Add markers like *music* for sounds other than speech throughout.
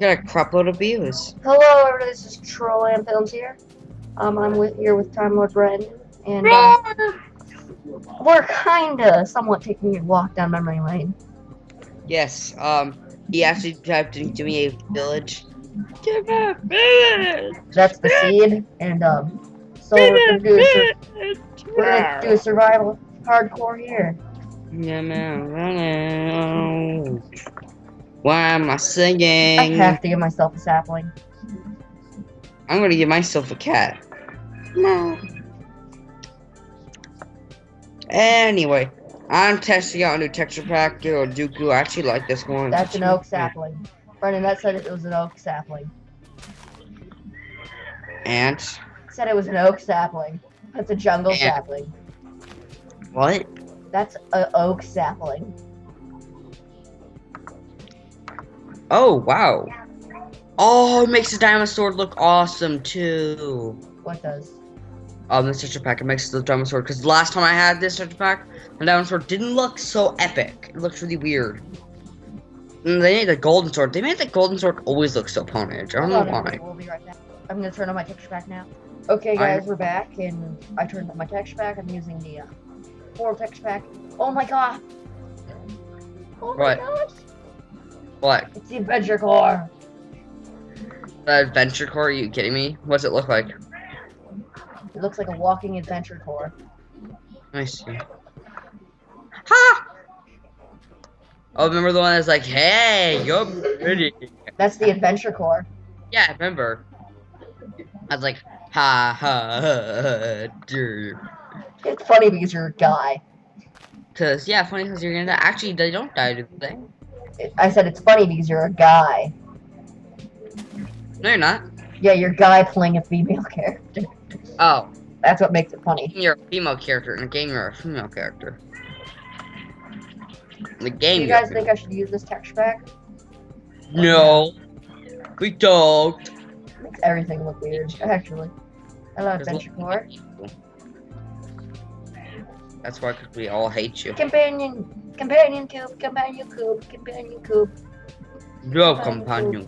Got a crap load of views. Hello, everybody. This is Troll and Films here. Um, I'm with here with Time Lord Brendan, and uh, we're kinda somewhat taking a walk down memory lane. Yes, um, he actually typed into me a village. Give me a village! That's the seed, and um, so we're gonna do a, sur- we're gonna do a survival hardcore here. Yeah, man. Why am I singing? I have to give myself a sapling. I'm gonna give myself a cat. No. Anyway, I'm testing out a new texture pack, or Dooku. I actually like this one. That's an oak sapling. Brendan, that said it was an oak sapling. And Said it was an oak sapling. That's a jungle And- sapling. what? That's an oak sapling. Oh wow. Oh, it makes the diamond sword look awesome too. What does? Um, this texture pack it makes the diamond sword because last time I had this texture pack, the diamond sword didn't look so epic. It looked really weird. And they made the golden sword. They made the golden sword always look so ponage. I don't know why. We'll be right back. I'm gonna turn on my texture pack now. Okay, guys, we're back, and I turned on my texture pack. I'm using the uh, Portal texture pack. Oh my god! Oh my What? gosh! What? It's the Adventure Core. The adventure core? Are you kidding me? What's it look like? It looks like a walking Adventure Core. I see. Ha! Oh, remember the one that's like, hey, you're pretty. That's the Adventure Core. Yeah, I remember. I was like, ha ha, ha dude. It's funny because you're a guy. Cause yeah, funny because you're gonna die. Actually, they don't die, do they? I said it's funny because you're a guy. No, you're not. Yeah, you're a guy playing a female *laughs* character. Oh, That's what makes it funny. you're a female character in a game. You're a female character. In the game, you you're guys think I should use this texture pack? No, we don't. Makes everything look weird, actually. Hello, Adventure Core. That's why, we all hate you. Companion, companion cube, companion cube, companion cube, No, companion.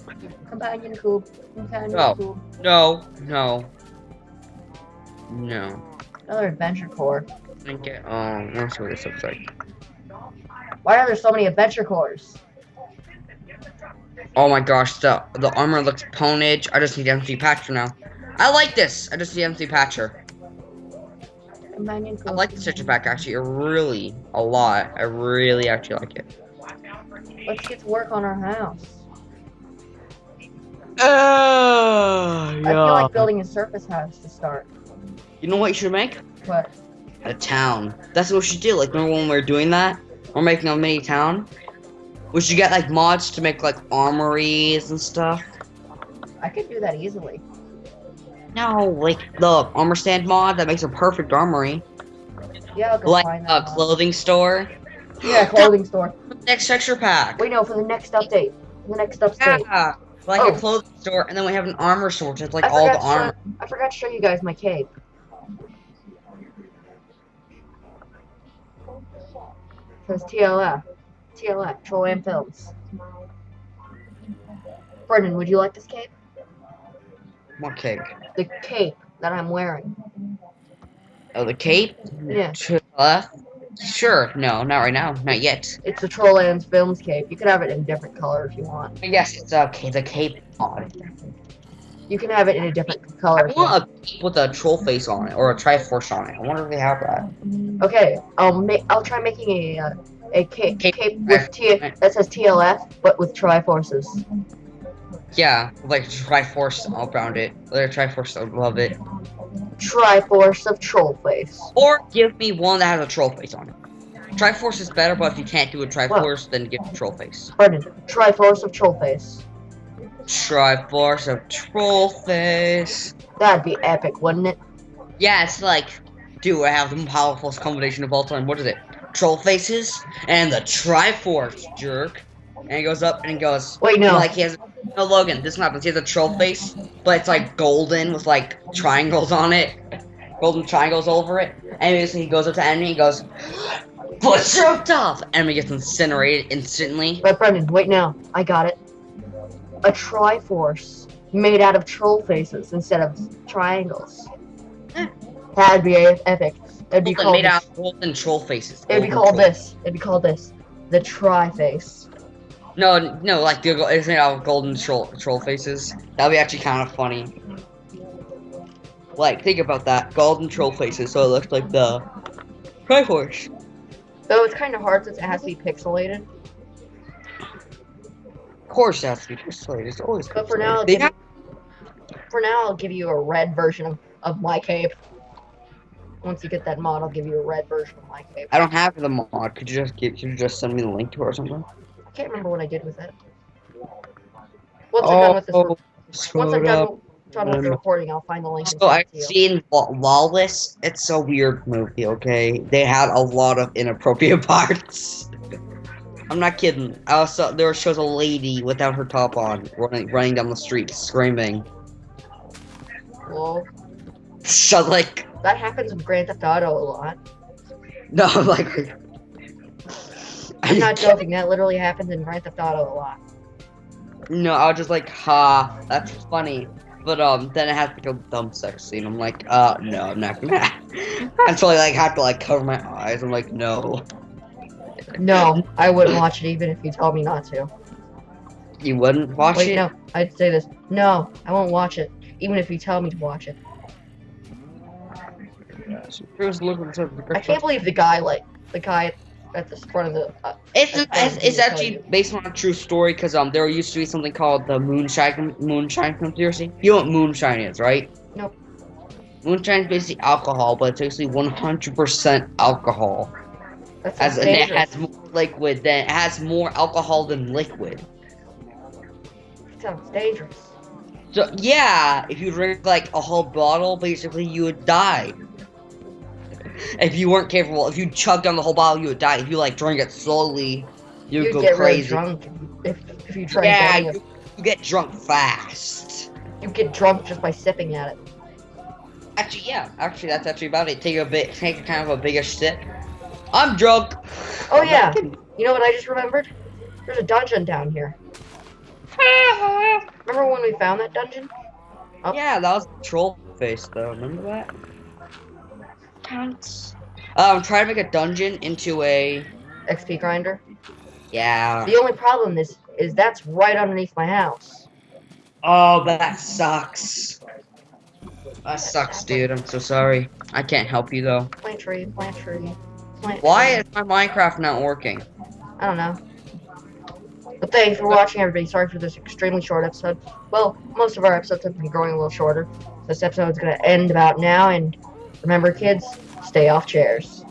companion cube, companion No. cube. No, no, no. Another adventure core. Get. Oh, let's see what this looks like. Why are there so many adventure cores? Oh my gosh, the the armor looks ponage. I just need MC Patcher now. I like this. I just need MC Patcher. Companion. I like the texture pack actually really a lot. I really actually like it. Let's get to work on our house. Oh, I feel like building a surface house to start. You know what you should make? But A town. That's what we should do. Like remember when we were doing that? We're making a mini town. We should get like mods to make like armories and stuff. I could do that easily. No, like the armor stand mod that makes a perfect armory. Yeah, Like a clothing store. Yeah, *laughs* clothing store. Next texture pack. Wait, no, for the next update. The next update. Yeah, like Oh. a clothing store, and then we have an armor store, which is like I all the armor. show- I forgot to show you guys my cape. Says TLF. TLF, Troll and Films. Brendan, would you like this cape? What cape? The cape that I'm wearing. Oh, the cape? Yeah. Sure. No, not right now. Not yet. It's the Troll and Films cape. You can have it in a different color if you want. Yes, it's okay. The cape mod. You can have it in a different color. if you want. a cape with a troll face on it or a Triforce on it. I wonder if they have that. Okay, I'll make. I'll try making a uh, a cape, Cape- cape with T that says TLF, but with Triforces. Yeah, like Triforce all around it. Like Triforce, love it. Triforce of Troll Face. Or give me one that has a troll face on it. Triforce is better, but if you can't do a Triforce, then give me troll face. Brendan, Triforce of Trollface. Triforce of troll face. That'd be epic, wouldn't it? Yeah, it's like, dude, I have the most powerful combination of all time. What is it? Troll faces and the Triforce jerk. And he goes up and he goes, Wait, no. like he has no Logan. This happens. He has a troll face, but it's like golden with like triangles on it, golden triangles over it. And he goes up to enemy. And he goes, *gasps* "What's your tough?" Enemy gets incinerated instantly. But Brendan, wait now. I got it. a Triforce made out of troll faces instead of triangles. Eh. That'd be epic. It'd be Something called. made the- out of golden troll faces. It'd be called troll- this. It'd be called this. The Tri-Face. No, no, like the is made out of golden troll troll faces. That'd be actually kind of funny. Like, think about that. Golden troll faces, so it looks like the Triforce. Though it's kind of hard since it has to be pixelated. Of course, it has to be pixelated. It's always. But for now, pixelated. For now, I'll give you a red version of, of my cape. Once you get that mod, I'll give you a red version of my cape. I don't have the mod. Could you just give? Could you just send me the link to it or something? I can't remember what I did with it. Once I'm done with this, Oh, once I'm screwed done, up. done with the recording, I'll find the link So I've it to you. seen Law- Lawless. It's a weird movie. Okay, they had a lot of inappropriate *laughs* parts. I'm not kidding. I also there shows a lady without her top on running running down the street screaming. Well, *laughs* So like that happens with Grand Theft Auto a lot. *laughs* no like. I'm not joking. That literally happens in Grand Theft Auto a lot. No, I was just like, ha, that's funny. But um, then it has to go dumb sex scene. I'm like, uh, no, I'm not gonna. *laughs* I'm totally like have to like cover my eyes. I'm like, no, No, I wouldn't watch it even if you told me not to. you wouldn't watch Wait, it. no, I'd say this. No, I won't watch it, even if you tell me to watch it. I can't believe the guy, like, the guy at the front of the. Uh, It's it's, it's actually you. based on a true story because um there used to be something called the moonshine moonshine conspiracy. You know what moonshine is, right? Nope. Moonshine is basically alcohol, but it's basically 100% alcohol. that As and it has more liquid than it has more alcohol than liquid. sounds dangerous. So yeah, if you drink like a whole bottle, basically you would die. If you weren't capable, if you chugged down the whole bottle, you would die. If you like drink it slowly, you'd, You'd go get really crazy. drunk if if you drank yeah, you, you get drunk fast. You get drunk just by sipping at it. Actually, yeah, actually that's actually about it. Take a bit, take kind of a bigger sip. I'm drunk. Oh I'm yeah, you know what I just remembered? There's a dungeon down here. *laughs* Remember when we found that dungeon? Oh. Yeah, that was troll face though. Remember that? Counts. Um, try to make a dungeon into a XP grinder. yeah. The only problem is is that's right underneath my house. Oh, that sucks. That sucks, dude. I'm so sorry. I can't help you though. Plant tree, plant tree. Plant Why tree. is my Minecraft not working? I don't know. But thanks for watching, everybody. Sorry for this extremely short episode. Well, most of our episodes have been growing a little shorter. This episode is gonna end about now, and remember, kids, stay off chairs.